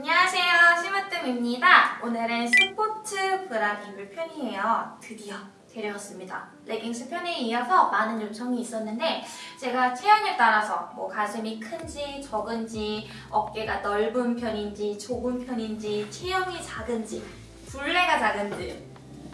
안녕하세요 심으뜸입니다. 오늘은 스포츠 브라 리뷰 편이에요. 드디어 데려왔습니다. 레깅스 편에 이어서 많은 요청이 있었는데 제가 체형에 따라서 뭐 가슴이 큰지 적은지 어깨가 넓은 편인지 좁은 편인지 체형이 작은지 둘레가 작은지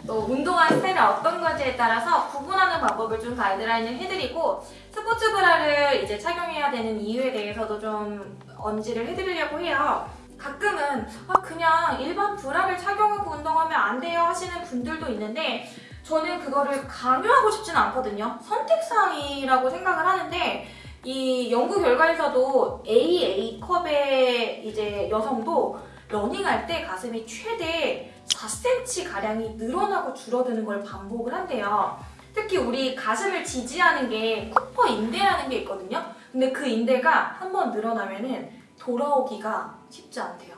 또 운동하는 스타일이 어떤 건지에 따라서 구분하는 방법을 좀 가이드라인을 해드리고 스포츠 브라를 이제 착용해야 되는 이유에 대해서도 좀 언지를 해드리려고 해요. 가끔은 아, 그냥 일반 브라를 착용하고 운동하면 안 돼요 하시는 분들도 있는데 저는 그거를 강요하고 싶지는 않거든요. 선택사항이라고 생각을 하는데 이 연구 결과에서도 AA컵의 이제 여성도 러닝할 때 가슴이 최대 4cm 가량이 늘어나고 줄어드는 걸 반복을 한대요. 특히 우리 가슴을 지지하는 게 쿠퍼 인대라는 게 있거든요. 근데 그 인대가 한번 늘어나면은 돌아오기가 쉽지 않대요.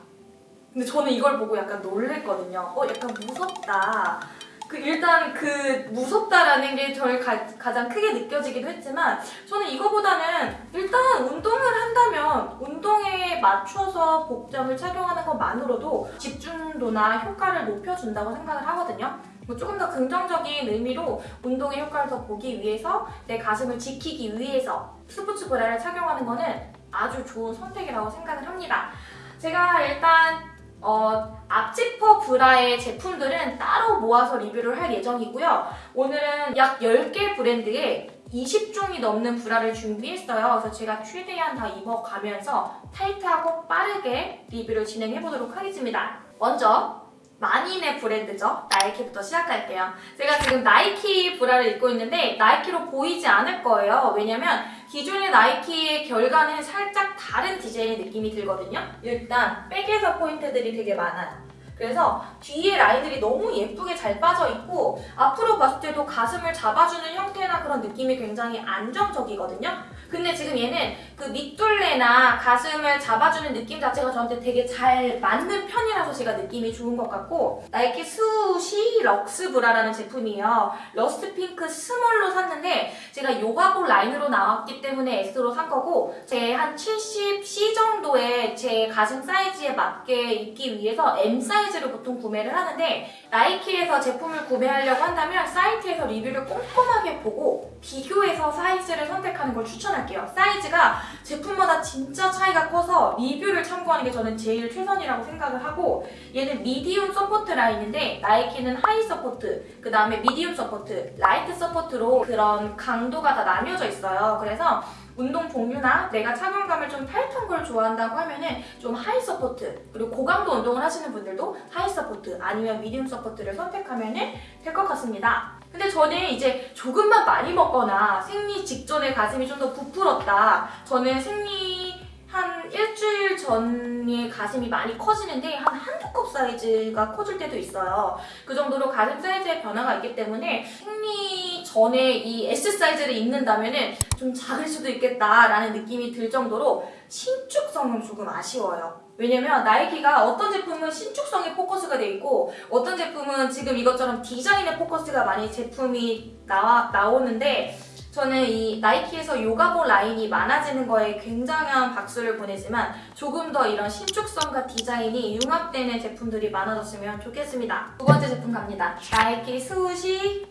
근데 저는 이걸 보고 약간 놀랬거든요. 어, 약간 무섭다. 그 일단 그 무섭다라는 게 저를 가, 가장 크게 느껴지기도 했지만 저는 이거보다는 일단 운동을 한다면 운동에 맞춰서 복장을 착용하는 것만으로도 집중도나 효과를 높여준다고 생각을 하거든요. 뭐 조금 더 긍정적인 의미로 운동의 효과를 더 보기 위해서 내 가슴을 지키기 위해서 스포츠 브라를 착용하는 거는 아주 좋은 선택이라고 생각을 합니다. 제가 일단 어, 앞지퍼 브라의 제품들은 따로 모아서 리뷰를 할 예정이고요. 오늘은 약 10개 브랜드의 20종이 넘는 브라를 준비했어요. 그래서 제가 최대한 다 입어가면서 타이트하고 빠르게 리뷰를 진행해보도록 하겠습니다. 먼저 만인의 브랜드죠. 나이키부터 시작할게요. 제가 지금 나이키 브라를 입고 있는데 나이키로 보이지 않을 거예요. 왜냐면 기존의 나이키의 결과는 살짝 다른 디자인의 느낌이 들거든요. 일단 back에서 포인트들이 되게 많아요. 그래서 뒤에 라인들이 너무 예쁘게 잘 빠져있고 앞으로 봤을 때도 가슴을 잡아주는 형태나 그런 느낌이 굉장히 안정적이거든요. 근데 지금 얘는 그 밑둘레나 가슴을 잡아주는 느낌 자체가 저한테 되게 잘 맞는 편이라서 제가 느낌이 좋은 것 같고 나이키 Swoosh Luxe 브라라는 제품이에요. rust pink small로 샀는데 제가 요가복 라인으로 나왔기 때문에 S로 산 거고 제 한 70C 정도의 제 가슴 사이즈에 맞게 입기 위해서 M 사이즈를 보통 구매를 하는데 나이키에서 제품을 구매하려고 한다면 사이트에서 리뷰를 꼼꼼하게 보고 비교해서 사이즈를 선택하는 걸 추천할게요. 사이즈가 제품마다 진짜 차이가 커서 리뷰를 참고하는 게 저는 제일 최선이라고 생각을 하고 얘는 medium support 라인인데 나이키는 high support, 그 다음에 medium support, light support로 그런 강도가 다 나뉘어져 있어요. 그래서 운동 종류나 내가 착용감을 좀 타이트한 걸 좋아한다고 하면은 좀 high support 그리고 고강도 운동을 하시는 분들도 high support 아니면 medium support를 선택하면은 될 것 같습니다. 근데 저는 이제 조금만 많이 먹거나 생리 직전에 가슴이 좀 더 부풀었다. 저는 생리 한 일주일 전에 가슴이 많이 커지는데 한 한두 컵 사이즈가 커질 때도 있어요. 그 정도로 가슴 사이즈의 변화가 있기 때문에 생리 전에 이 S 사이즈를 입는다면 좀 작을 수도 있겠다라는 느낌이 들 정도로 신축성은 조금 아쉬워요. 왜냐면 나이키가 어떤 제품은 신축성에 포커스가 돼 있고 어떤 제품은 지금 이것처럼 디자인에 포커스가 많이 제품이 나와, 나오는데 저는 이 나이키에서 요가복 라인이 많아지는 거에 굉장한 박수를 보내지만 조금 더 이런 신축성과 디자인이 융합되는 제품들이 많아졌으면 좋겠습니다. 두 번째 제품 갑니다. 나이키 Swoosh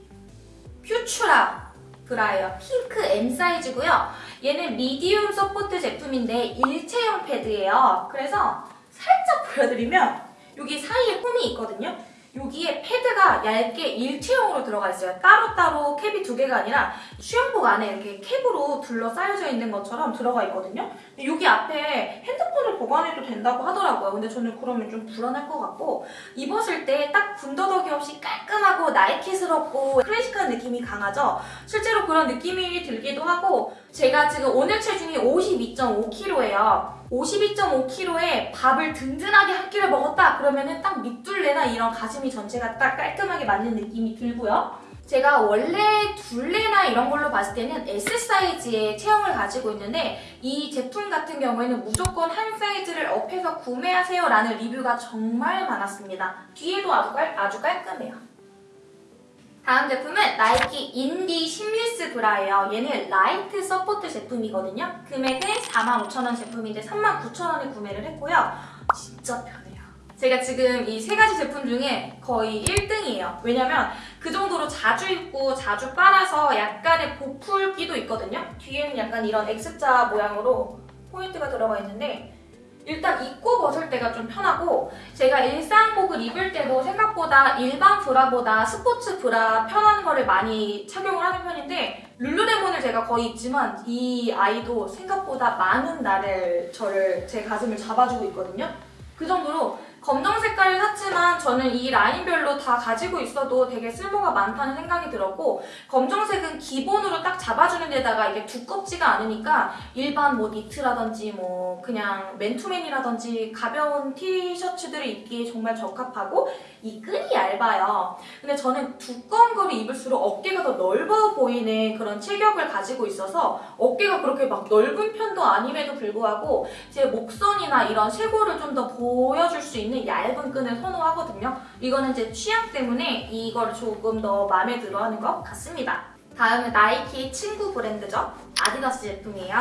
Futura 브라예요. 핑크 M 사이즈고요. 얘는 medium support 제품인데 일체형 패드예요. 그래서 살짝 보여드리면 여기 사이에 홈이 있거든요. 여기에 패드가 얇게 일체형으로 들어가 있어요. 따로따로 캡이 두 개가 아니라 수영복 안에 이렇게 캡으로 둘러싸여져 있는 것처럼 들어가 있거든요. 여기 앞에 핸드폰을 보관해도 된다고 하더라고요. 근데 저는 그러면 좀 불안할 것 같고 입었을 때 딱 군더더기 없이 깔끔하고 나이키스럽고 클래식한 느낌이 강하죠? 실제로 그런 느낌이 들기도 하고 제가 지금 오늘 체중이 52.5kg예요. 52.5kg에 밥을 든든하게 한 끼를 먹었다 그러면은 딱 밑둘레나 이런 가슴이 전체가 딱 깔끔하게 맞는 느낌이 들고요. 제가 원래 둘레나 이런 걸로 봤을 때는 S 사이즈의 체형을 가지고 있는데 이 제품 같은 경우에는 무조건 한 사이즈를 업해서 구매하세요 라는 리뷰가 정말 많았습니다. 뒤에도 아주, 깔, 아주 깔끔해요. 다음 제품은 나이키 Indy Seamless 브라예요. 얘는 light support 제품이거든요. 금액은 45,000원 제품인데 39,000원에 구매를 했고요. 진짜 편해요. 제가 지금 이 세 가지 제품 중에 거의 1등이에요. 왜냐면 그 정도로 자주 입고 자주 빨아서 약간의 보풀기도 있거든요. 뒤에는 약간 이런 X자 모양으로 포인트가 들어가 있는데 일단 입고 벗을 때가 좀 편하고 제가 일상복을 입을 때도 생각보다 일반 브라보다 스포츠 브라 편한 거를 많이 착용을 하는 편인데 룰루레몬을 제가 거의 입지만 이 아이도 생각보다 많은 날을 저를 제 가슴을 잡아주고 있거든요. 그 정도로 검정 색깔을 샀지만 저는 이 라인별로 다 가지고 있어도 되게 쓸모가 많다는 생각이 들었고 검정색은 기본으로 딱 잡아주는 데다가 이게 두껍지가 않으니까 일반 뭐 니트라든지 뭐 그냥 맨투맨이라든지 가벼운 티셔츠들을 입기에 정말 적합하고 이 끈이 얇아요. 근데 저는 두꺼운 거를 입을수록 어깨가 더 넓어 보이는 그런 체격을 가지고 있어서 어깨가 그렇게 막 넓은 편도 아님에도 불구하고 제 목선이나 이런 쇄골을 좀 더 보여줄 수 있는 얇은 끈을 선호하거든요. 이거는 제 취향 때문에 이걸 조금 더 마음에 들어 하는 것 같습니다. 다음은 나이키 친구 브랜드죠. 아디다스 제품이에요.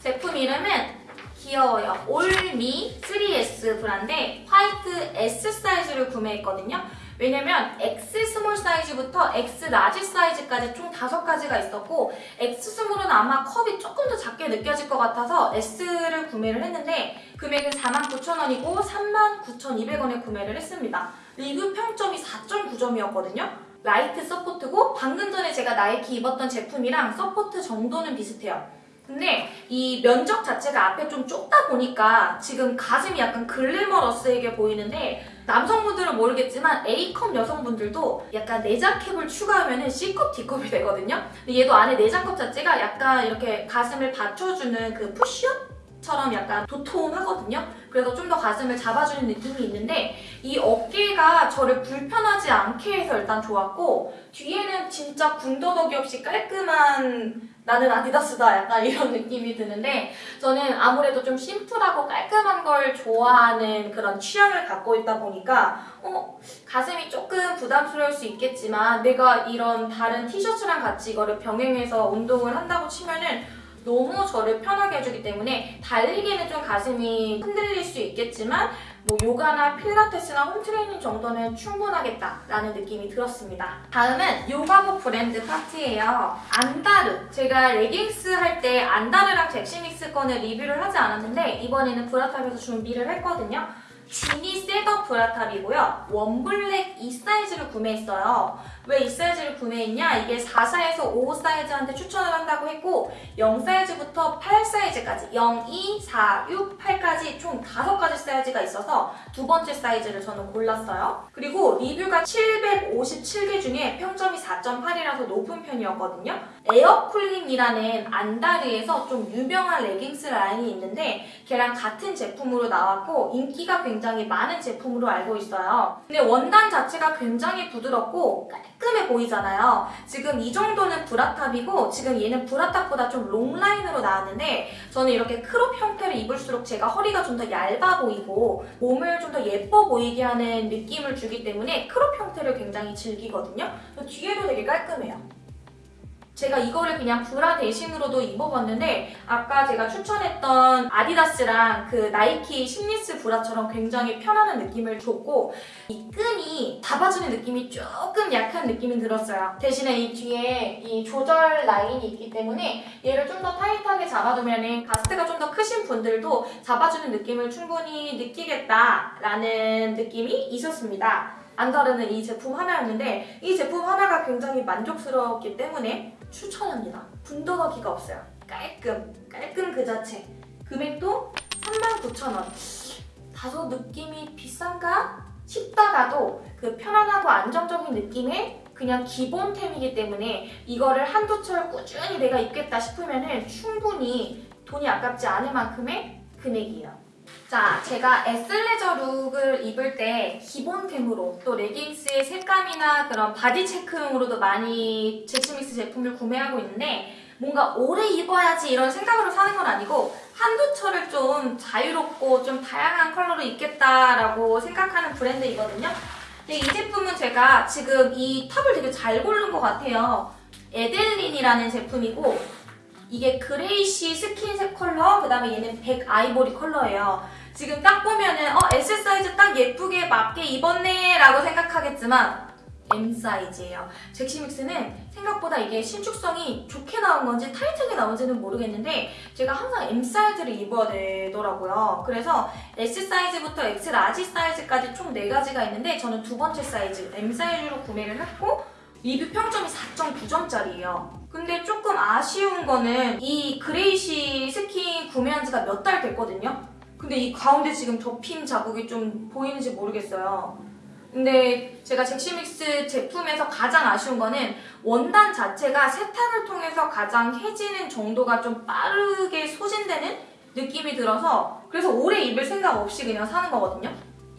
제품 이름은 귀여워요. 올미 3S 브랜드 화이트 S 사이즈를 구매했거든요. 왜냐면 X small 사이즈부터 X large 사이즈까지 총 다섯 가지가 있었고 X 스몰은 아마 컵이 조금 더 작게 느껴질 것 같아서 S를 구매를 했는데 금액은 49,000원이고 39,200원에 구매를 했습니다. 리뷰 평점이 4.9점이었거든요. light support고 방금 전에 제가 나이키 입었던 제품이랑 support 정도는 비슷해요. 근데 이 면적 자체가 앞에 좀 좁다 보니까 지금 가슴이 약간 glamorous하게 보이는데 남성분들은 모르겠지만 A컵 여성분들도 약간 내장캡을 추가하면 C컵, D컵이 되거든요. 근데 얘도 안에 내장컵 자체가 약간 이렇게 가슴을 받쳐주는 그 쿠션처럼 약간 도톰하거든요. 그래서 좀 더 가슴을 잡아주는 느낌이 있는데 이 어깨가 저를 불편하지 않게 해서 일단 좋았고 뒤에는 진짜 군더더기 없이 깔끔한 나는 아디다스다. 약간 이런 느낌이 드는데 저는 아무래도 좀 심플하고 깔끔한 걸 좋아하는 그런 취향을 갖고 있다 보니까 어 가슴이 조금 부담스러울 수 있겠지만 내가 이런 다른 티셔츠랑 같이 이거를 병행해서 운동을 한다고 치면은 너무 저를 편하게 해주기 때문에 달리기에는 좀 가슴이 흔들릴 수 있겠지만 뭐 요가나 필라테스나 home training 정도는 충분하겠다라는 느낌이 들었습니다. 다음은 요가복 브랜드 파트예요. 안다르. 제가 레깅스 할 때 안다르랑 젝시믹스 거는 리뷰를 하지 않았는데 이번에는 bra top에서 준비를 했거든요. 지니 setup bra top이고요. 원블랙 이 사이즈를 구매했어요. 왜 이 사이즈를 구매했냐? 이게 44에서 55 사이즈한테 추천을 한다고 했고 0 사이즈부터 8 사이즈까지 0, 2, 4, 6, 8까지 총 5가지 사이즈가 있어서 두 번째 사이즈를 저는 골랐어요. 그리고 리뷰가 757개 중에 평점이 4.8이라서 높은 편이었거든요. air cooling이라는 안다르에서 좀 유명한 레깅스 라인이 있는데 걔랑 같은 제품으로 나왔고 인기가 굉장히 많은 제품으로 알고 있어요. 근데 원단 자체가 굉장히 부드럽고 깔끔해 보이잖아요. 지금 이 정도는 브라탑이고 지금 얘는 브라탑보다 좀 long line으로 나왔는데 저는 이렇게 crop 형태를 입을수록 제가 허리가 좀 더 얇아 보이고 몸을 좀 더 예뻐 보이게 하는 느낌을 주기 때문에 crop 형태를 굉장히 즐기거든요. 뒤에도 되게 깔끔해요. 제가 이거를 그냥 브라 대신으로도 입어봤는데 아까 제가 추천했던 아디다스랑 그 나이키 seamless 브라처럼 굉장히 편안한 느낌을 줬고 이 끈이 잡아주는 느낌이 조금 약한 느낌이 들었어요. 대신에 이 뒤에 이 조절 라인이 있기 때문에 얘를 좀 더 타이트하게 잡아두면 가스트가 좀 더 크신 분들도 잡아주는 느낌을 충분히 느끼겠다라는 느낌이 있었습니다. 안다르는 이 제품 하나였는데 이 제품 하나가 굉장히 만족스러웠기 때문에 추천합니다. 군더더기가 없어요. 깔끔, 깔끔 그 자체. 금액도 39,000원. 다소 느낌이 비싼가 싶다가도 그 편안하고 안정적인 느낌의 그냥 기본템이기 때문에 이거를 한두 철 꾸준히 내가 입겠다 싶으면 충분히 돈이 아깝지 않을 만큼의 금액이에요. 자, 제가 athleisure look을 입을 때 기본템으로 또 레깅스의 색감이나 그런 body check용으로도 많이 젝시믹스 제품을 구매하고 있는데 뭔가 오래 입어야지 이런 생각으로 사는 건 아니고 한두 철을 좀 자유롭고 좀 다양한 컬러로 입겠다라고 생각하는 브랜드이거든요. 근데 이 제품은 제가 지금 이 top을 되게 잘 고른 것 같아요. 에델린이라는 제품이고 이게 grayish skin색 컬러, 그 다음에 얘는 백 아이보리 컬러예요. 지금 딱 보면은 어 S 사이즈 딱 예쁘게 맞게 입었네 라고 생각하겠지만 M 사이즈예요. 젝시믹스는 생각보다 이게 신축성이 좋게 나온 건지 타이트하게 나온지는 모르겠는데 제가 항상 M 사이즈를 입어야 되더라고요. 그래서 S 사이즈부터 X large 사이즈까지 총 4가지가 있는데 저는 두 번째 사이즈 M 사이즈로 구매를 했고 리뷰 평점이 4.9점짜리예요. 근데 조금 아쉬운 거는 이 grayish skin 구매한 지가 몇 달 됐거든요. 근데 이 가운데 지금 접힘 자국이 좀 보이는지 모르겠어요. 근데 제가 젝시믹스 제품에서 가장 아쉬운 거는 원단 자체가 세탁을 통해서 가장 해지는 정도가 좀 빠르게 소진되는 느낌이 들어서 그래서 오래 입을 생각 없이 그냥 사는 거거든요.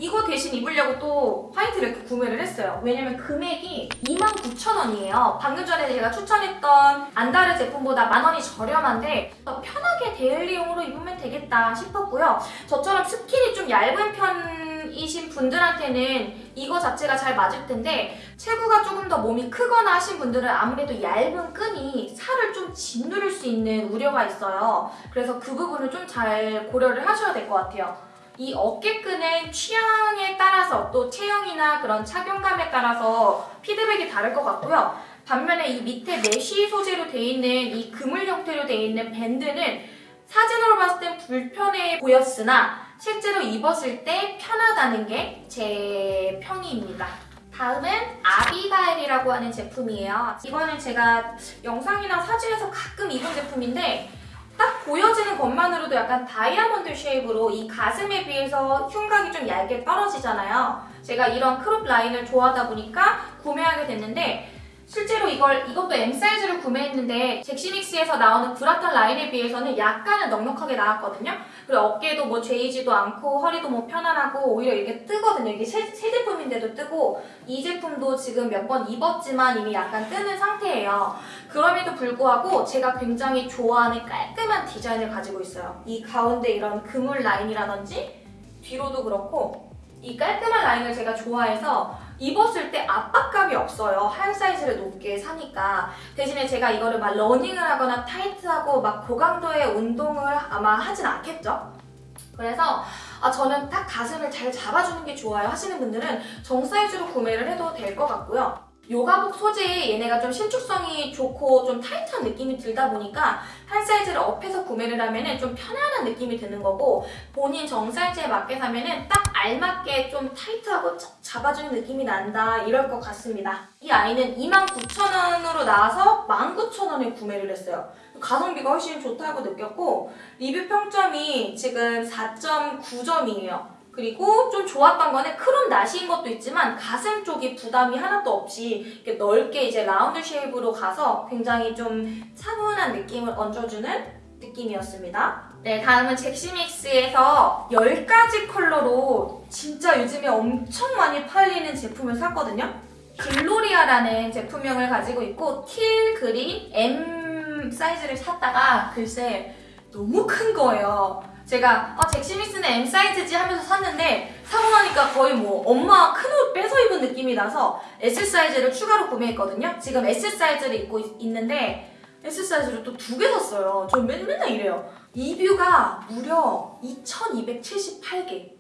이거 대신 입으려고 또 화이트를 이렇게 구매를 했어요. 왜냐면 금액이 29,000원이에요. 방금 전에 제가 추천했던 안다르 제품보다 만 원이 저렴한데 더 편하게 데일리용으로 입으면 되겠다 싶었고요. 저처럼 스킨이 좀 얇은 편이신 분들한테는 이거 자체가 잘 맞을 텐데 체구가 조금 더 몸이 크거나 하신 분들은 아무래도 얇은 끈이 살을 좀 짓누를 수 있는 우려가 있어요. 그래서 그 부분을 좀 잘 고려를 하셔야 될 것 같아요. 이 어깨끈은 취향에 따라서 또 체형이나 그런 착용감에 따라서 피드백이 다를 것 같고요. 반면에 이 밑에 mesh 소재로 돼 있는 이 그물 형태로 돼 있는 밴드는 사진으로 봤을 땐 불편해 보였으나 실제로 입었을 때 편하다는 게 제 평이입니다. 다음은 아비가일이라고 하는 제품이에요. 이거는 제가 영상이나 사진에서 가끔 입은 제품인데 딱 보여지는 것만으로도 약간 다이아몬드 shape으로 이 가슴에 비해서 흉곽이 좀 얇게 떨어지잖아요. 제가 이런 crop 라인을 좋아하다 보니까 구매하게 됐는데 실제로 이걸 이것도 M 사이즈를 구매했는데 젝시믹스에서 나오는 브라탑 라인에 비해서는 약간은 넉넉하게 나왔거든요. 그리고 어깨도 뭐 죄이지도 않고 허리도 뭐 편안하고 오히려 이게 뜨거든요. 이게 새, 새 제품인데도 뜨고 이 제품도 지금 몇 번 입었지만 이미 약간 뜨는 상태예요. 그럼에도 불구하고 제가 굉장히 좋아하는 깔끔한 디자인을 가지고 있어요. 이 가운데 이런 그물 라인이라든지 뒤로도 그렇고 이 깔끔한 라인을 제가 좋아해서 입었을 때 압박감이 없어요. 한 사이즈를 높게 사니까. 대신에 제가 이거를 막 러닝을 하거나 타이트하고 막 고강도의 운동을 아마 하진 않겠죠? 그래서 아, 저는 딱 가슴을 잘 잡아주는 게 좋아요 하시는 분들은 정 사이즈로 구매를 해도 될 것 같고요. 요가복 소재에 얘네가 좀 신축성이 좋고 좀 타이트한 느낌이 들다 보니까 한 사이즈를 up해서 구매를 하면은 좀 편안한 느낌이 드는 거고 본인 정 사이즈에 맞게 사면은 딱 알맞게 좀 타이트하고 착 잡아주는 느낌이 난다 이럴 것 같습니다. 이 아이는 29,000원으로 나와서 19,000원에 구매를 했어요. 가성비가 훨씬 좋다고 느꼈고 리뷰 평점이 지금 4.9점이에요. 그리고 좀 좋았던 거는 crop 나시인 것도 있지만 가슴 쪽이 부담이 하나도 없이 넓게 이제 라운드 shape으로 가서 굉장히 좀 차분한 느낌을 얹어주는 느낌이었습니다. 네, 다음은 젝시믹스에서 10가지 컬러로 진짜 요즘에 엄청 많이 팔리는 제품을 샀거든요. 글로리아라는 제품명을 가지고 있고 teal green M 사이즈를 샀다가 글쎄 너무 큰 거예요. 제가 아, 젝시믹스는 M 사이즈지 하면서 샀는데 사고 나니까 거의 뭐 엄마 큰 옷 빼서 입은 느낌이 나서 S 사이즈를 추가로 구매했거든요. 지금 S 사이즈를 입고 있, 있는데 S 사이즈를 또 두 개 샀어요. 저 맨, 맨날 이래요. 리뷰가 무려 2278개.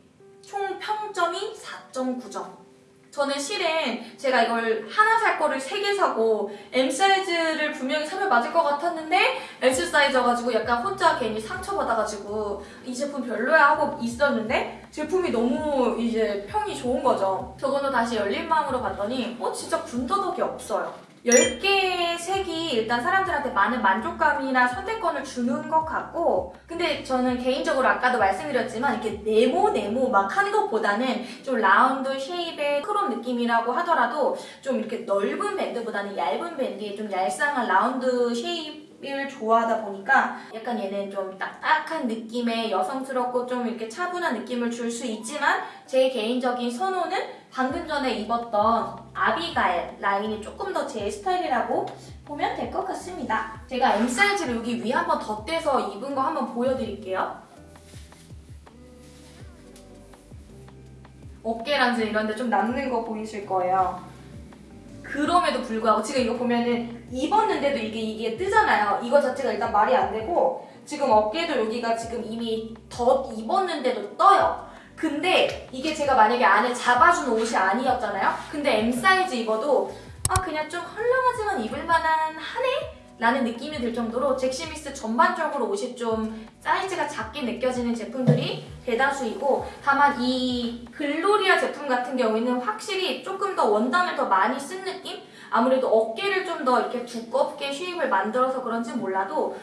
총 평점이 4.9점. 저는 실은 제가 이걸 하나 살 거를 세 개 사고 M 사이즈를 분명히 사면 맞을 것 같았는데 S 사이즈여가지고 약간 혼자 괜히 상처받아가지고 이 제품 별로야 하고 있었는데 제품이 너무 이제 평이 좋은 거죠. 저거는 다시 열린 마음으로 봤더니 어 진짜 군더더기 없어요. 10개의 색이 일단 사람들한테 많은 만족감이나 선택권을 주는 것 같고 근데 저는 개인적으로 아까도 말씀드렸지만 이렇게 네모 네모 막 하는 것보다는 좀 라운드 shape의 crop 느낌이라고 하더라도 좀 이렇게 넓은 밴드보다는 얇은 밴드에 좀 얄쌍한 라운드 shape을 좋아하다 보니까 약간 얘는 좀 딱딱한 느낌의 여성스럽고 좀 이렇게 차분한 느낌을 줄 수 있지만 제 개인적인 선호는 방금 전에 입었던 아비가일 라인이 조금 더 제 스타일이라고 보면 될 것 같습니다. 제가 M 사이즈를 여기 위에 한번 덧대서 입은 거 한번 보여드릴게요. 어깨란지 이런 데 좀 남는 거 보이실 거예요. 그럼에도 불구하고 지금 이거 보면은 입었는데도 이게 이게 뜨잖아요. 이거 자체가 일단 말이 안 되고 지금 어깨도 여기가 지금 이미 덧 입었는데도 떠요. 근데 이게 제가 만약에 안에 잡아준 옷이 아니었잖아요? 근데 M 사이즈 입어도 아 그냥 좀 헐렁하지만 입을 만한 하네? 라는 느낌이 들 정도로 젝시믹스 전반적으로 옷이 좀 사이즈가 작게 느껴지는 제품들이 대다수이고 다만 이 글로리아 제품 같은 경우에는 확실히 조금 더 원단을 더 많이 쓴 느낌? 아무래도 어깨를 좀 더 이렇게 두껍게 shape을 만들어서 그런지 몰라도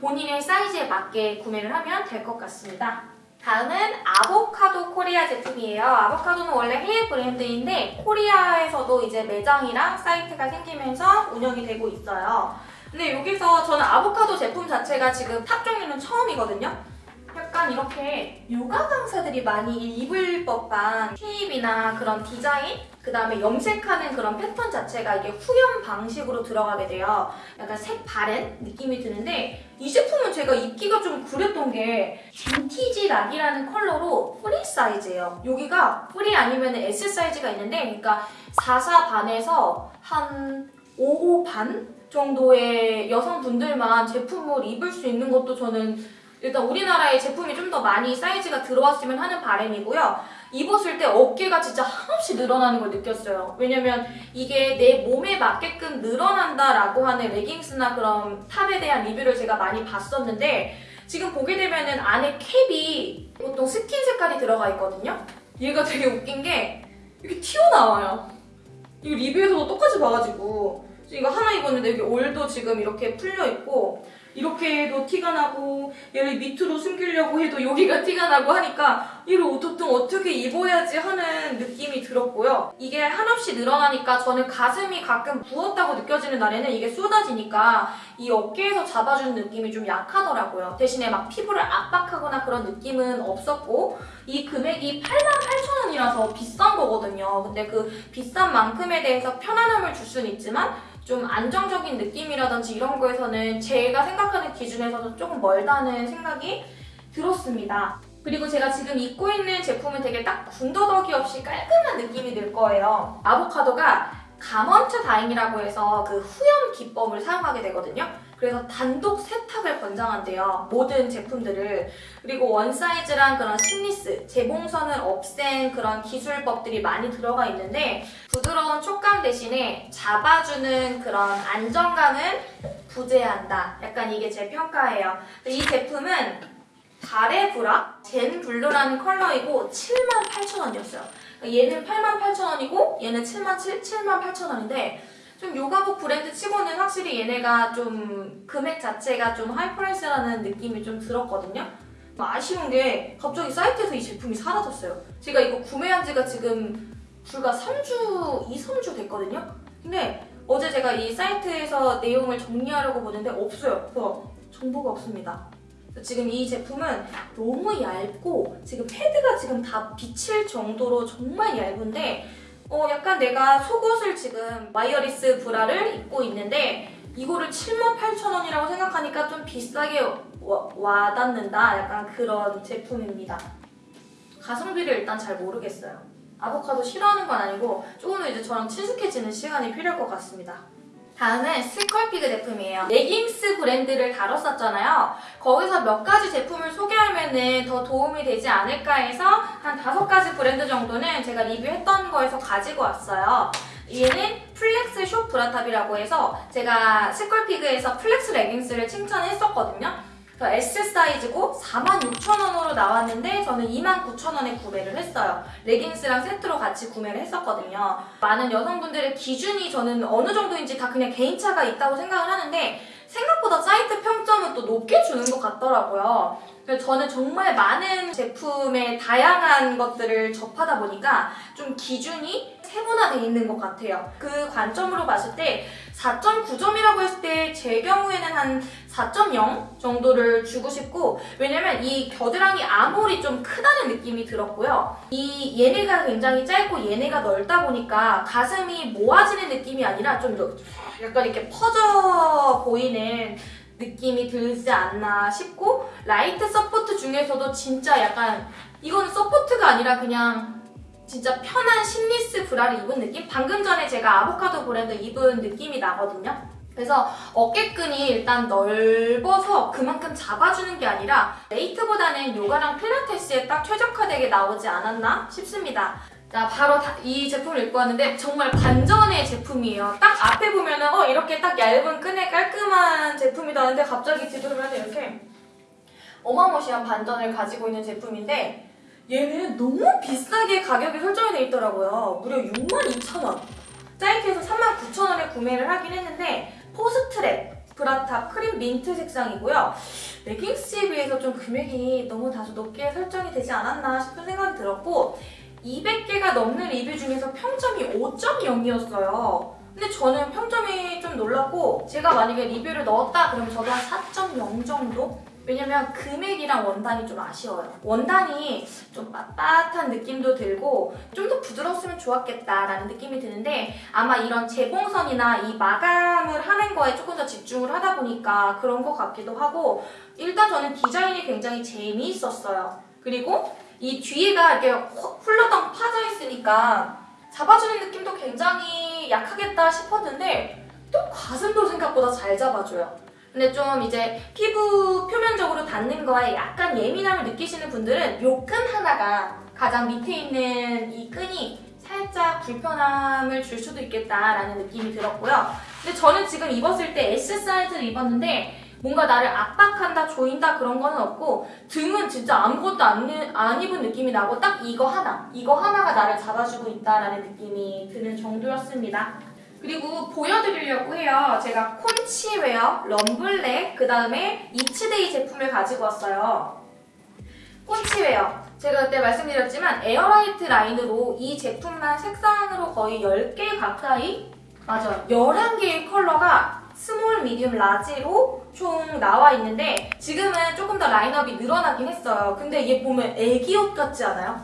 본인의 사이즈에 맞게 구매를 하면 될 것 같습니다. 다음은 아보카도 코리아 제품이에요. 아보카도는 원래 해외 브랜드인데 코리아에서도 이제 매장이랑 사이트가 생기면서 운영이 되고 있어요. 근데 여기서 저는 아보카도 제품 자체가 지금 top 종류는 처음이거든요. 약간 이렇게 요가 강사들이 많이 입을 법한 shape이나 그런 디자인 그 다음에 염색하는 그런 패턴 자체가 이게 후염 방식으로 들어가게 돼요. 약간 색 바랜 느낌이 드는데 이 제품은 제가 입기가 좀 그랬던 게 vintage rock이라는 컬러로 프리 사이즈예요. 여기가 프리 아니면 S 사이즈가 있는데 그러니까 44 반에서 한 55반 정도의 여성분들만 제품을 입을 수 있는 것도 저는 일단 우리나라에 제품이 좀 더 많이 사이즈가 들어왔으면 하는 바람이고요. 입었을 때 어깨가 진짜 한없이 늘어나는 걸 느꼈어요. 왜냐면 이게 내 몸에 맞게끔 늘어난다라고 하는 레깅스나 그런 top에 대한 리뷰를 제가 많이 봤었는데 지금 보게 되면 은 안에 cap이 보통 스킨 색깔이 들어가 있거든요. 얘가 되게 웃긴 게 이렇게 튀어나와요. 이거 리뷰에서도 똑같이 봐가지고 이거 하나 입었는데 여기 올도 지금 이렇게 풀려 있고 이렇게 해도 티가 나고 얘를 밑으로 숨기려고 해도 여기가 티가 나고 하니까 이를 어떻든 어떻게 입어야지 하는 느낌이 들었고요. 이게 한없이 늘어나니까 저는 가슴이 가끔 부었다고 느껴지는 날에는 이게 쏟아지니까 이 어깨에서 잡아주는 느낌이 좀 약하더라고요. 대신에 막 피부를 압박하거나 그런 느낌은 없었고 이 금액이 88,000원이라서 비싼 거거든요. 근데 그 비싼 만큼에 대해서 편안함을 줄 수는 있지만 좀 안정적인 느낌이라든지 이런 거에서는 제가 생각하는 기준에서도 조금 멀다는 생각이 들었습니다. 그리고 제가 지금 입고 있는 제품은 되게 딱 군더더기 없이 깔끔한 느낌이 들 거예요. 아보카도가 감원트 다잉이라고 해서 그 후염 기법을 사용하게 되거든요. 그래서 단독 세탁을 권장한대요. 모든 제품들을. 그리고 one size랑 그런 seamless, 재봉선을 없앤 그런 기술법들이 많이 들어가 있는데 부드러운 촉감 대신에 잡아주는 그런 안정감을 부재한다. 약간 이게 제 평가예요. 이 제품은 달의 브라 zen blue라는 컬러이고 78,000원이었어요. 얘는 88,000원이고 얘는 7만 7, 7만 8,000원인데 좀 요가복 브랜드 치고는 확실히 얘네가 좀 금액 자체가 좀 high price라는 느낌이 좀 들었거든요. 아쉬운 게 갑자기 사이트에서 이 제품이 사라졌어요. 제가 이거 구매한 지가 지금 불과 3주, 2, 3주 됐거든요. 근데 어제 제가 이 사이트에서 내용을 정리하려고 보는데 없어요. 그래서 정보가 없습니다. 지금 이 제품은 너무 얇고 지금 패드가 지금 다 비칠 정도로 정말 얇은데 어 약간 내가 속옷을 지금 와이어리스 브라를 입고 있는데 이거를 78,000원이라고 생각하니까 좀 비싸게 와, 와닿는다 약간 그런 제품입니다. 가성비를 일단 잘 모르겠어요. 아보카도 싫어하는 건 아니고 조금 더 이제 저랑 친숙해지는 시간이 필요할 것 같습니다. 다음은 스컬피그 제품이에요. 레깅스 브랜드를 다뤘었잖아요. 거기서 몇 가지 제품을 소개하면 더 도움이 되지 않을까 해서 한 다섯 가지 브랜드 정도는 제가 리뷰했던 거에서 가지고 왔어요. 얘는 flex short bra top이라고 해서 제가 스컬피그에서 flex 레깅스를 칭찬했었거든요. S 사이즈고 46,000원으로 나왔는데 저는 29,000원에 구매를 했어요. 레깅스랑 세트로 같이 구매를 했었거든요. 많은 여성분들의 기준이 저는 어느 정도인지 다 그냥 개인차가 있다고 생각을 하는데 생각보다 사이트 평점은 또 높게 주는 것 같더라고요. 그래서 저는 정말 많은 제품의 다양한 것들을 접하다 보니까 좀 기준이 세분화되어 있는 것 같아요. 그 관점으로 봤을 때 4.9점이라고 했을 때 제 경우에는 한 4.0 정도를 주고 싶고 왜냐면 이 겨드랑이 armhole이 좀 크다는 느낌이 들었고요. 이 얘네가 굉장히 짧고 얘네가 넓다 보니까 가슴이 모아지는 느낌이 아니라 좀 약간 이렇게 퍼져 보이는 느낌이 들지 않나 싶고 light support 중에서도 진짜 약간 이거는 support가 아니라 그냥 진짜 편한 심리스 브라를 입은 느낌? 방금 전에 제가 아보카도 브랜드 입은 느낌이 나거든요. 그래서 어깨끈이 일단 넓어서 그만큼 잡아주는 게 아니라 레이트보다는 요가랑 필라테스에 딱 최적화되게 나오지 않았나 싶습니다. 자, 바로 다- 이 제품을 입고 왔는데 정말 반전의 제품이에요. 딱 앞에 보면 은 어 이렇게 딱 얇은 끈의 깔끔한 제품이다 하는데 갑자기 뒤돌면 이렇게 어마무시한 반전을 가지고 있는 제품인데 얘는 너무 비싸게 가격이 설정이 돼 있더라고요. 무려 62,000원. 사이트에서 39,000원에 구매를 하긴 했는데 포스트랩 bra top cream mint 색상이고요. 레깅스에 비해서 좀 금액이 너무 다소 높게 설정이 되지 않았나 싶은 생각이 들었고 200개가 넘는 리뷰 중에서 평점이 5.0이었어요. 근데 저는 평점이 좀 놀랐고 제가 만약에 리뷰를 넣었다 그러면 저도 한 4.0 정도? 왜냐면 금액이랑 원단이 좀 아쉬워요. 원단이 좀 빳빳한 느낌도 들고 좀 더 부드러웠으면 좋았겠다라는 느낌이 드는데 아마 이런 재봉선이나 이 마감을 하는 거에 조금 더 집중을 하다 보니까 그런 것 같기도 하고 일단 저는 디자인이 굉장히 재미있었어요. 그리고 이 뒤에가 이렇게 홀- 훌러덩 파져 있으니까 잡아주는 느낌도 굉장히 약하겠다 싶었는데 또 가슴도 생각보다 잘 잡아줘요. 근데 좀 이제 피부 표면적으로 닿는 거에 약간 예민함을 느끼시는 분들은 요 끈 하나가 가장 밑에 있는 이 끈이 살짝 불편함을 줄 수도 있겠다라는 느낌이 들었고요. 근데 저는 지금 입었을 때 S 사이즈를 입었는데 뭔가 나를 압박한다, 조인다 그런 거는 없고 등은 진짜 아무것도 안, 입- 안 입은 느낌이 나고 딱 이거 하나, 이거 하나가 나를 잡아주고 있다라는 느낌이 드는 정도였습니다. 그리고 보여드리려고 해요. 제가 콘치웨어, 럼블랙, 그 다음에 이츠데이 제품을 가지고 왔어요. 콘치웨어. 제가 그때 말씀드렸지만 air light 라인으로 이 제품만 색상으로 거의 10개 가까이 많아요. 11개의 컬러가 small, medium, large로 총 나와 있는데 지금은 조금 더 라인업이 늘어나긴 했어요. 근데 얘 보면 애기 옷 같지 않아요?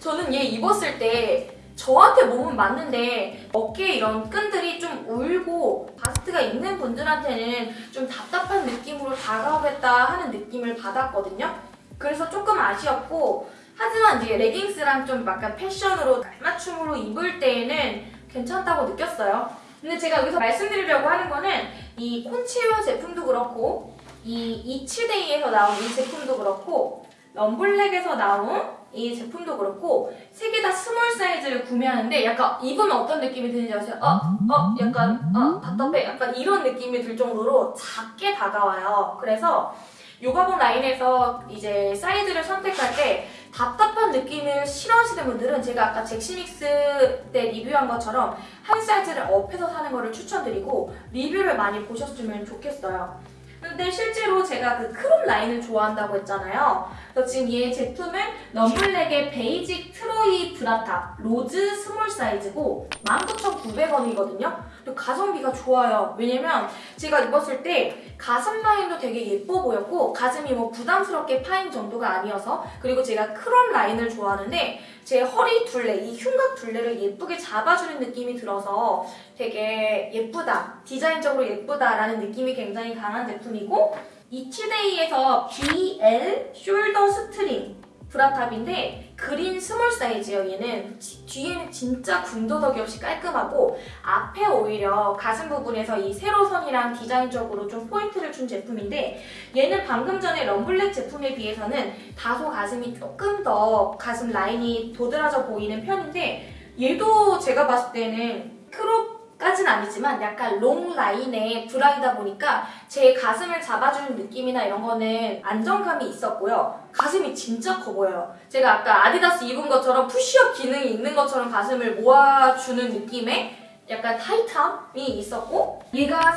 저는 얘 입었을 때 저한테 몸은 맞는데 어깨에 이런 끈들이 좀 울고 바스트가 있는 분들한테는 좀 답답한 느낌으로 다가오겠다 하는 느낌을 받았거든요. 그래서 조금 아쉬웠고 하지만 이제 레깅스랑 좀 약간 패션으로 깔맞춤으로 입을 때에는 괜찮다고 느꼈어요. 근데 제가 여기서 말씀드리려고 하는 거는 이 콘치웨어 제품도 그렇고 이 이츠데이에서 나온 이 제품도 그렇고 럼블랙에서 나온 이 제품도 그렇고 세 개 다 small 사이즈를 구매하는데 약간 입으면 어떤 느낌이 드는지 아세요? 어? 어? 약간 어? 답답해? 약간 이런 느낌이 들 정도로 작게 다가와요. 그래서 요가복 라인에서 이제 사이즈를 선택할 때 답답한 느낌을 싫어하시는 분들은 제가 아까 잭시믹스 때 리뷰한 것처럼 한 사이즈를 up해서 사는 거를 추천드리고 리뷰를 많이 보셨으면 좋겠어요. 근데 실제로 제가 그 crop 라인을 좋아한다고 했잖아요. 그래서 지금 얘 제품은 럼블랙의 basic 트로이 bra top rose small 사이즈고 19,900원이거든요. 그리고 가성비가 좋아요. 왜냐면 제가 입었을 때 가슴 라인도 되게 예뻐 보였고 가슴이 뭐 부담스럽게 파인 정도가 아니어서 그리고 제가 crop 라인을 좋아하는데 제 허리 둘레, 이 흉곽 둘레를 예쁘게 잡아주는 느낌이 들어서 되게 예쁘다, 디자인적으로 예쁘다라는 느낌이 굉장히 강한 제품이고 이츠데이에서 BL shoulder string bra top인데 green small 사이즈예요 얘는 지- 뒤에는 진짜 군더더기 없이 깔끔하고 앞에 오히려 가슴 부분에서 이 세로선이랑 디자인적으로 좀 포인트를 준 제품인데 얘는 방금 전에 럼블랙 제품에 비해서는 다소 가슴이 조금 더 가슴 라인이 도드라져 보이는 편인데 얘도 제가 봤을 때는 crop까진 아니지만 약간 long line의 브라이다 보니까 제 가슴을 잡아주는 느낌이나 이런 거는 안정감이 있었고요. 가슴이 진짜 커 보여요. 제가 아까 아디다스 입은 것처럼 푸시업 기능이 있는 것처럼 가슴을 모아주는 느낌의 약간 타이트함이 있었고 얘가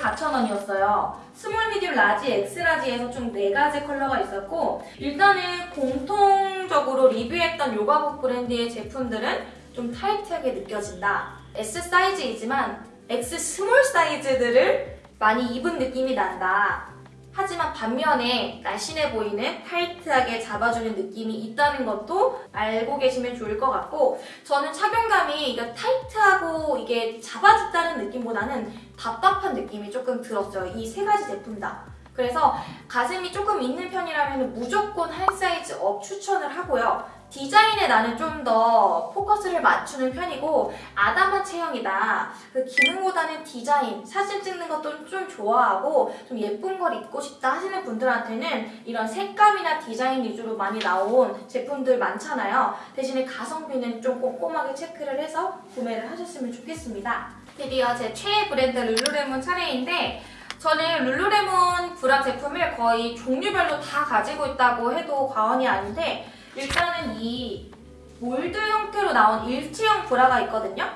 34,000원이었어요. small, medium, large, extra large에서 총 4가지 컬러가 있었고 일단은 공통적으로 리뷰했던 요가복 브랜드의 제품들은 좀 타이트하게 느껴진다. S 사이즈이지만 X small 사이즈들을 많이 입은 느낌이 난다. 하지만 반면에 날씬해 보이는 타이트하게 잡아주는 느낌이 있다는 것도 알고 계시면 좋을 것 같고 저는 착용감이 이게 타이트하고 이게 잡아준다는 느낌보다는 답답한 느낌이 조금 들었어요. 이 세 가지 제품 다. 그래서 가슴이 조금 있는 편이라면 무조건 한 사이즈 up 추천을 하고요. 디자인에 나는 좀 더 포커스를 맞추는 편이고 아담한 체형이다. 그 기능보다는 디자인, 사진 찍는 것도 좀 좋아하고 좀 예쁜 걸 입고 싶다 하시는 분들한테는 이런 색감이나 디자인 위주로 많이 나온 제품들 많잖아요. 대신에 가성비는 좀 꼼꼼하게 체크를 해서 구매를 하셨으면 좋겠습니다. 드디어 제 최애 브랜드 룰루레몬 차례인데 저는 룰루레몬 브라 제품을 거의 종류별로 다 가지고 있다고 해도 과언이 아닌데 일단은 이 mold 형태로 나온 일체형 브라가 있거든요.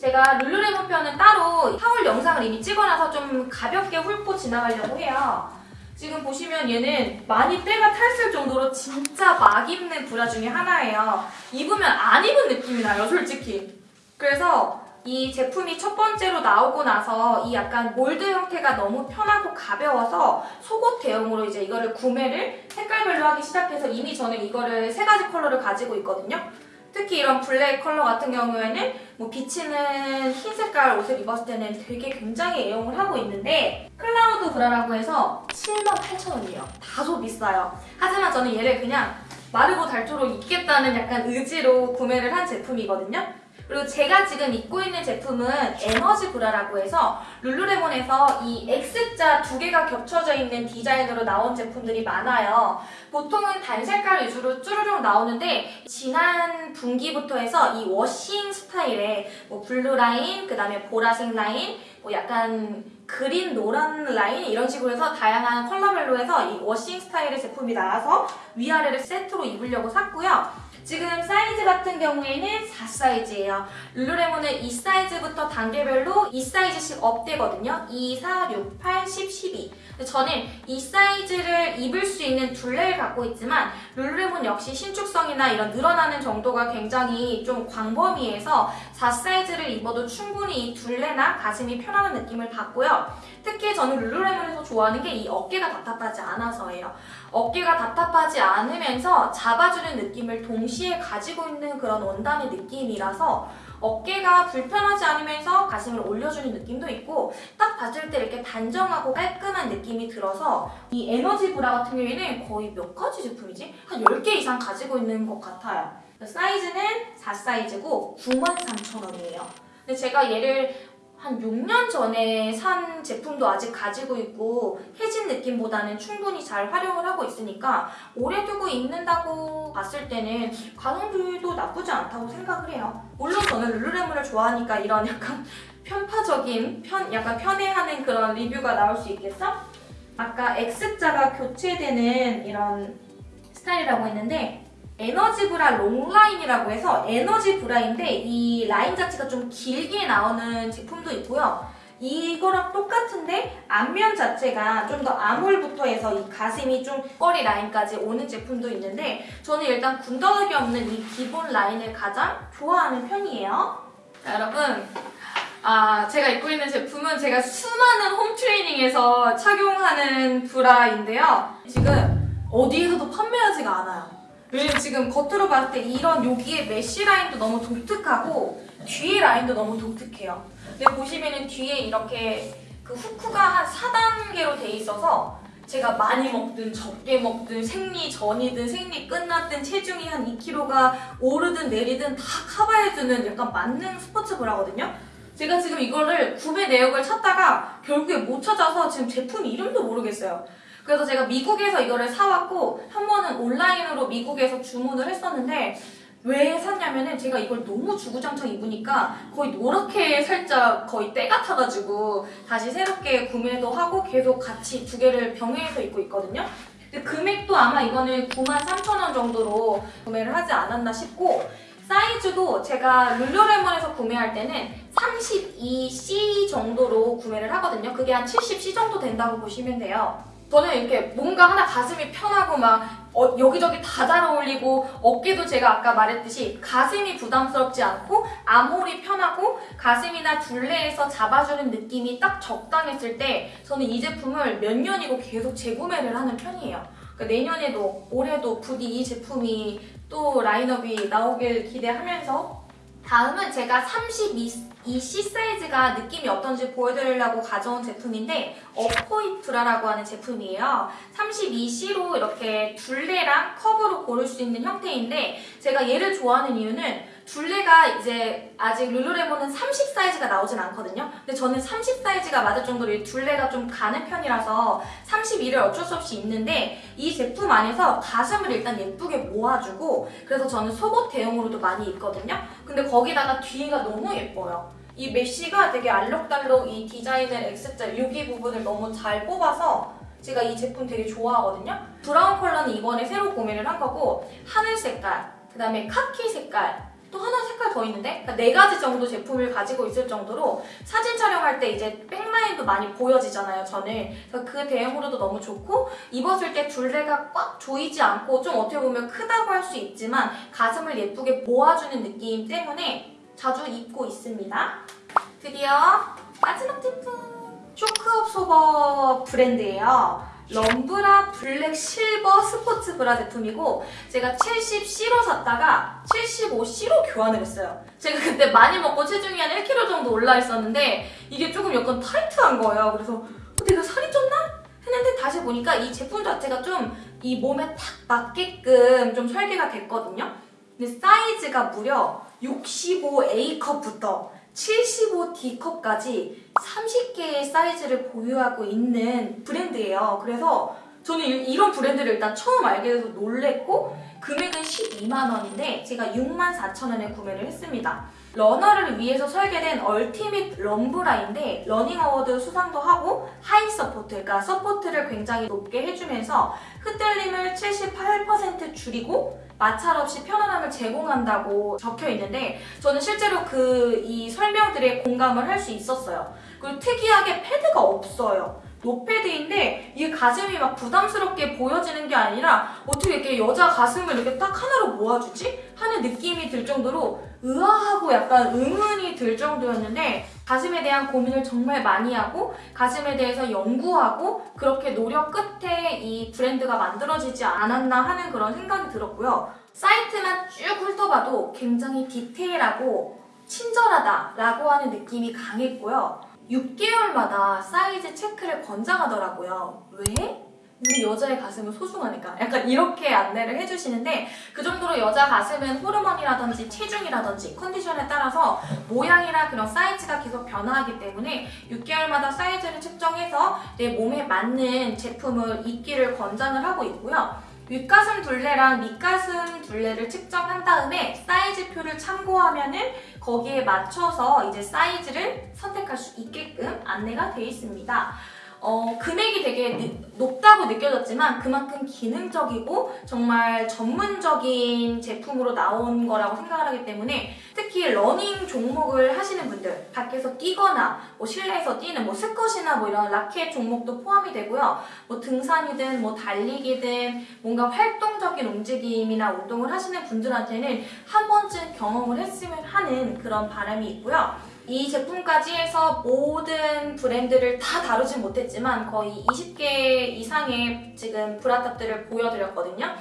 제가 룰루레몬 편은 따로 haul 영상을 이미 찍어놔서 좀 가볍게 훑고 지나가려고 해요. 지금 보시면 얘는 많이 때가 탔을 정도로 진짜 막 입는 브라 중에 하나예요. 입으면 안 입은 느낌이 나요, 솔직히. 그래서 이 제품이 첫 번째로 나오고 나서 이 약간 mold 형태가 너무 편하고 가벼워서 속옷 대용으로 이제 이거를 구매를 색깔별로 하기 시작해서 이미 저는 이거를 세 가지 컬러를 가지고 있거든요. 특히 이런 블랙 컬러 같은 경우에는 뭐 비치는 흰 색깔 옷을 입었을 때는 되게 굉장히 애용을 하고 있는데 Cloud Bra라고 해서 78,000원이에요. 다소 비싸요. 하지만 저는 얘를 그냥 마르고 닳도록 입겠다는 약간 의지로 구매를 한 제품이거든요. 그리고 제가 지금 입고 있는 제품은 Energy Bra라고 해서 룰루레몬에서 이 X자 두 개가 겹쳐져 있는 디자인으로 나온 제품들이 많아요. 보통은 단 색깔 위주로 쭈루룩 나오는데 지난 분기부터 해서 이 washing 스타일의 뭐 blue 라인, 그 다음에 보라색 라인, 뭐 약간 green 노란 라인 이런 식으로 해서 다양한 컬러별로 해서 이 washing 스타일의 제품이 나와서 위아래를 세트로 입으려고 샀고요. 지금 사이즈 같은 경우에는 4사이즈예요. 룰루레몬은 이 사이즈부터 단계별로 2사이즈씩 up되거든요. 2, 4, 6, 8, 10, 12. 근데 저는 이 사이즈를 입을 수 있는 둘레를 갖고 있지만 룰루레몬 역시 신축성이나 이런 늘어나는 정도가 굉장히 좀 광범위해서 4사이즈를 입어도 충분히 이 둘레나 가슴이 편안한 느낌을 받고요. 특히 저는 룰루레몬에서 좋아하는 게 이 어깨가 답답하지 않아서예요. 어깨가 답답하지 않으면서 잡아주는 느낌을 동시에 가지고 있는 그런 원단의 느낌이라서 어깨가 불편하지 않으면서 가슴을 올려주는 느낌도 있고 딱 봤을 때 이렇게 단정하고 깔끔한 느낌이 들어서 이 에너지 브라 같은 경우에는 거의 몇 가지 제품이지? 한 10개 이상 가지고 있는 것 같아요. 사이즈는 4사이즈고 93,000원이에요. 근데 제가 얘를 한 6년 전에 산 제품도 아직 가지고 있고 해진 느낌보다는 충분히 잘 활용을 하고 있으니까 오래 두고 입는다고 봤을 때는 가성비도 나쁘지 않다고 생각을 해요. 물론 저는 룰루레몬을 좋아하니까 이런 약간 편파적인, 편, 약간 편애하는 그런 리뷰가 나올 수 있겠어? 아까 X자가 교체되는 이런 스타일이라고 했는데 에너지 브라 롱라인이라고 해서 에너지 브라인데 이 라인 자체가 좀 길게 나오는 제품도 있고요. 이거랑 똑같은데 앞면 자체가 좀더 아몰부터 해서 이 가슴이 좀 꼬리 라인까지 오는 제품도 있는데 저는 일단 군더더기 없는 이 기본 라인을 가장 좋아하는 편이에요. 자, 여러분 아, 제가 입고 있는 제품은 제가 수많은 홈트레이닝에서 착용하는 브라인데요. 지금 어디에서도 판매하지가 않아요. 왜냐면 지금 겉으로 봤을 때 이런 여기에 mesh 라인도 너무 독특하고 뒤에 라인도 너무 독특해요. 근데 보시면은 뒤에 이렇게 그 후크가 한 4단계로 돼 있어서 제가 많이 먹든 적게 먹든 생리 전이든 생리 끝났든 체중이 한 2kg가 오르든 내리든 다 커버해주는 약간 만능 스포츠 브라거든요. 제가 지금 이거를 구매 내역을 찾다가 결국에 못 찾아서 지금 제품 이름도 모르겠어요. 그래서 제가 미국에서 이거를 사왔고 한 번은 온라인으로 미국에서 주문을 했었는데 왜 샀냐면은 제가 이걸 너무 주구장창 입으니까 거의 노랗게 살짝 거의 때가 타가지고 다시 새롭게 구매도 하고 계속 같이 두 개를 병행해서 입고 있거든요. 근데 금액도 아마 이거는 93,000원 정도로 구매를 하지 않았나 싶고 사이즈도 제가 룰루레몬에서 구매할 때는 32C 정도로 구매를 하거든요. 그게 한 70C 정도 된다고 보시면 돼요. 저는 이렇게 뭔가 하나 가슴이 편하고 막 어, 여기저기 다 잘 어울리고 어깨도 제가 아까 말했듯이 가슴이 부담스럽지 않고 아몰이 편하고 가슴이나 둘레에서 잡아주는 느낌이 딱 적당했을 때 저는 이 제품을 몇 년이고 계속 재구매를 하는 편이에요. 그러니까 내년에도 올해도 부디 이 제품이 또 라인업이 나오길 기대하면서 다음은 제가 32이 C 사이즈가 느낌이 어떤지 보여드리려고 가져온 제품인데 어포이 브라라고 하는 제품이에요. 32C로 이렇게 둘레랑 컵으로 고를 수 있는 형태인데 제가 얘를 좋아하는 이유는 둘레가 이제 아직 룰루레몬은 30 사이즈가 나오진 않거든요. 근데 저는 30 사이즈가 맞을 정도로 이 둘레가 좀 가는 편이라서 32를 어쩔 수 없이 입는데 이 제품 안에서 가슴을 일단 예쁘게 모아주고 그래서 저는 속옷 대용으로도 많이 입거든요. 근데 거기다가 뒤가 너무 예뻐요. 이 mesh가 되게 알록달록 이 디자인을 X자 여기 부분을 너무 잘 뽑아서 제가 이 제품 되게 좋아하거든요. 브라운 컬러는 이번에 새로 구매를 한 거고 하늘 색깔, 그 다음에 카키 색깔, 또 하나 색깔 더 있는데? 그러니까 네 가지 정도 제품을 가지고 있을 정도로 사진 촬영할 때 이제 back line도 많이 보여지잖아요 저는. 그래서 그 대용으로도 너무 좋고 입었을 때 둘레가 꽉 조이지 않고 좀 어떻게 보면 크다고 할 수 있지만 가슴을 예쁘게 모아주는 느낌 때문에 자주 입고 있습니다. 드디어 마지막 제품 Shock Absorber 브랜드예요 Run Bra 블랙 실버 스포츠 브라 제품이고 제가 70C로 샀다가 75C로 교환을 했어요. 제가 그때 많이 먹고 체중이 한 1kg 정도 올라 있었는데 이게 조금 약간 타이트한 거예요. 그래서 어, 내가 살이 쪘나? 했는데 다시 보니까 이 제품 자체가 좀 이 몸에 딱 맞게끔 좀 설계가 됐거든요. 근데 사이즈가 무려 65A컵부터 75D컵까지 30개의 사이즈를 보유하고 있는 브랜드예요. 그래서 저는 이- 이런 브랜드를 일단 처음 알게 돼서 놀랬고 금액은 12만 원인데 제가 6만 4천 원에 구매를 했습니다. 러너를 위해서 설계된 Ultimate Run Bra인데 러닝 award 수상도 하고 high support, 그러니까 support를 굉장히 높게 해주면서 흔들림을 78% 줄이고 마찰 없이 편안함을 제공한다고 적혀 있는데 저는 실제로 그 이 설명들에 공감을 할 수 있었어요. 그리고 특이하게 패드가 없어요. 노패드인데 이게 가슴이 막 부담스럽게 보여지는 게 아니라 어떻게 이렇게 여자 가슴을 이렇게 딱 하나로 모아주지? 하는 느낌이 들 정도로 의아하고 약간 의문이 들 정도였는데 가슴에 대한 고민을 정말 많이 하고 가슴에 대해서 연구하고 그렇게 노력 끝에 이 브랜드가 만들어지지 않았나 하는 그런 생각이 들었고요. 사이트만 쭉 훑어봐도 굉장히 디테일하고 친절하다라고 하는 느낌이 강했고요. 6개월마다 사이즈 체크를 권장하더라고요. 왜? 우리 여자의 가슴은 소중하니까 약간 이렇게 안내를 해주시는데 그 정도로 여자 가슴은 호르몬이라든지 체중이라든지 컨디션에 따라서 모양이나 그런 사이즈가 계속 변화하기 때문에 6개월마다 사이즈를 측정해서 내 몸에 맞는 제품을 입기를 권장을 하고 있고요. 윗가슴 둘레랑 밑가슴 둘레를 측정한 다음에 사이즈표를 참고하면 은 거기에 맞춰서 이제 사이즈를 선택할 수 있게끔 안내가 되어 있습니다. 어, 금액이 되게 느- 높다고 느껴졌지만 그만큼 기능적이고 정말 전문적인 제품으로 나온 거라고 생각을 하기 때문에 특히 러닝 종목을 하시는 분들 밖에서 뛰거나 뭐 실내에서 뛰는 뭐 스쿼시나 뭐 이런 라켓 종목도 포함이 되고요. 뭐 등산이든 뭐 달리기든 뭔가 활동적인 움직임이나 운동을 하시는 분들한테는 한 번쯤 경험을 했으면 하는 그런 바람이 있고요. 이 제품까지 해서 모든 브랜드를 다 다루진 못했지만 거의 20개 이상의 지금 브라탑들을 보여드렸거든요.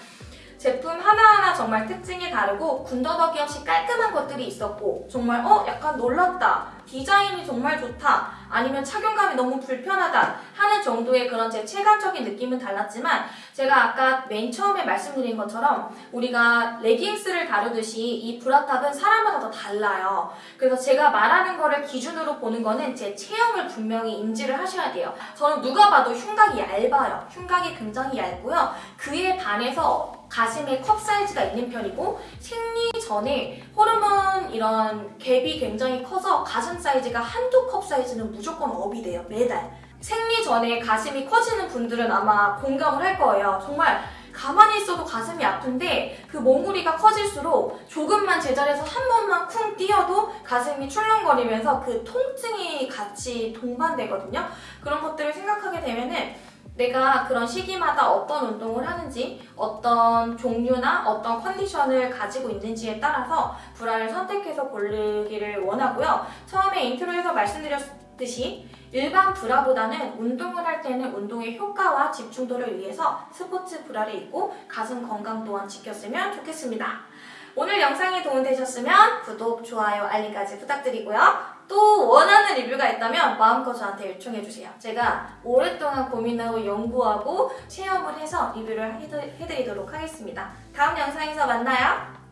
제품 하나하나 정말 특징이 다르고 군더더기 없이 깔끔한 것들이 있었고 정말 어 약간 놀랐다 디자인이 정말 좋다 아니면 착용감이 너무 불편하다 하는 정도의 그런 제 체감적인 느낌은 달랐지만 제가 아까 맨 처음에 말씀드린 것처럼 우리가 레깅스를 다루듯이 이 브라탑은 사람마다 다 달라요. 그래서 제가 말하는 거를 기준으로 보는 거는 제 체형을 분명히 인지를 하셔야 돼요. 저는 누가 봐도 흉곽이 얇아요. 흉곽이 굉장히 얇고요. 그에 반해서 가슴에 컵 사이즈가 있는 편이고 생리 전에 호르몬 이런 갭이 굉장히 커서 가슴 사이즈가 한두 컵 사이즈는 무조건 업이 돼요 매달. 생리 전에 가슴이 커지는 분들은 아마 공감을 할 거예요. 정말 가만히 있어도 가슴이 아픈데 그 몽우리가 커질수록 조금만 제자리에서 한 번만 쿵 뛰어도 가슴이 출렁거리면서 그 통증이 같이 동반되거든요. 그런 것들을 생각하게 되면은 내가 그런 시기마다 어떤 운동을 하는지 어떤 종류나 어떤 컨디션을 가지고 있는지에 따라서 브라를 선택해서 고르기를 원하고요. 처음에 intro에서 말씀드렸듯이 일반 브라보다는 운동을 할 때는 운동의 효과와 집중도를 위해서 스포츠 브라를 입고 가슴 건강 또한 지켰으면 좋겠습니다. 오늘 영상이 도움되셨으면 구독, 좋아요, 알림까지 부탁드리고요. 또 원하는 리뷰가 있다면 마음껏 저한테 요청해주세요. 제가 오랫동안 고민하고 연구하고 체험을 해서 리뷰를 해드- 해드리도록 하겠습니다. 다음 영상에서 만나요.